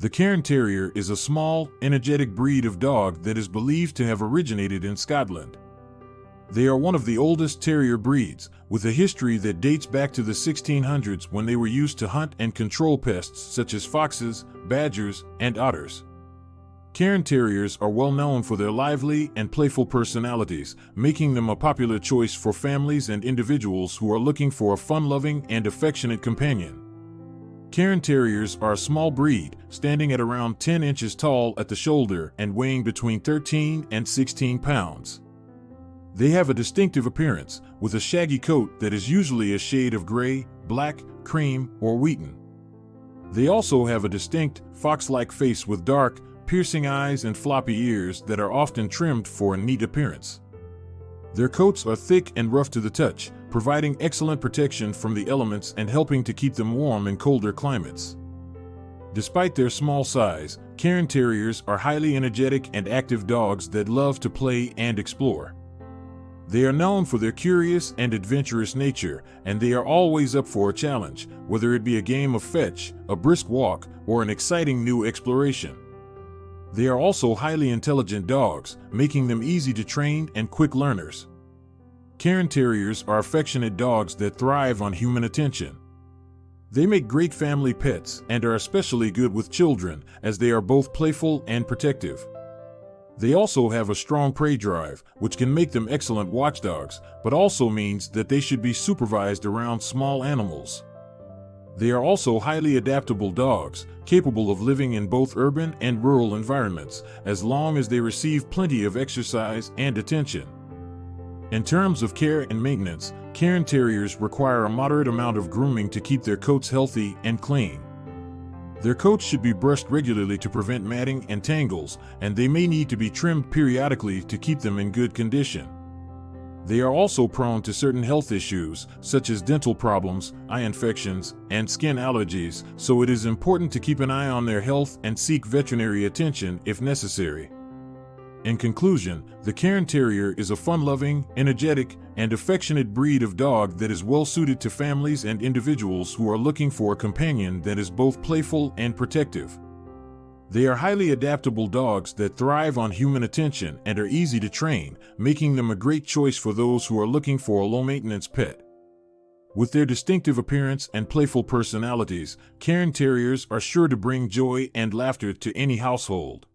The Cairn Terrier is a small, energetic breed of dog that is believed to have originated in Scotland. They are one of the oldest terrier breeds, with a history that dates back to the 1600s when they were used to hunt and control pests such as foxes, badgers, and otters. Cairn Terriers are well known for their lively and playful personalities, making them a popular choice for families and individuals who are looking for a fun-loving and affectionate companion. Cairn Terriers are a small breed, standing at around 10 inches tall at the shoulder and weighing between 13 and 16 pounds. They have a distinctive appearance, with a shaggy coat that is usually a shade of gray, black, cream, or wheaten. They also have a distinct, fox-like face with dark, piercing eyes and floppy ears that are often trimmed for a neat appearance. Their coats are thick and rough to the touch, providing excellent protection from the elements and helping to keep them warm in colder climates. Despite their small size, Cairn Terriers are highly energetic and active dogs that love to play and explore. They are known for their curious and adventurous nature, and they are always up for a challenge, whether it be a game of fetch, a brisk walk, or an exciting new exploration. They are also highly intelligent dogs, making them easy to train and quick learners. Cairn Terriers are affectionate dogs that thrive on human attention. They make great family pets and are especially good with children as they are both playful and protective. They also have a strong prey drive, which can make them excellent watchdogs, but also means that they should be supervised around small animals. They are also highly adaptable dogs, capable of living in both urban and rural environments, as long as they receive plenty of exercise and attention. In terms of care and maintenance, Cairn Terriers require a moderate amount of grooming to keep their coats healthy and clean. Their coats should be brushed regularly to prevent matting and tangles, and they may need to be trimmed periodically to keep them in good condition. They are also prone to certain health issues, such as dental problems, eye infections, and skin allergies, so it is important to keep an eye on their health and seek veterinary attention if necessary. In conclusion, the Cairn Terrier is a fun-loving, energetic, and affectionate breed of dog that is well suited to families and individuals who are looking for a companion that is both playful and protective. They are highly adaptable dogs that thrive on human attention and are easy to train, making them a great choice for those who are looking for a low-maintenance pet. With their distinctive appearance and playful personalities, Cairn Terriers are sure to bring joy and laughter to any household.